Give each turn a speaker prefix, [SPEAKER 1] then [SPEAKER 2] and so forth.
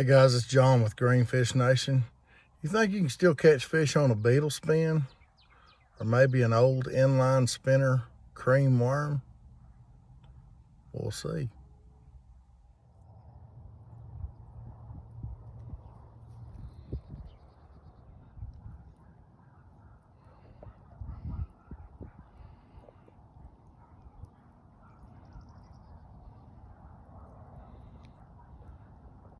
[SPEAKER 1] Hey guys, it's John with Greenfish Nation. You think you can still catch fish on a beetle spin? Or maybe an old inline spinner cream worm? We'll see.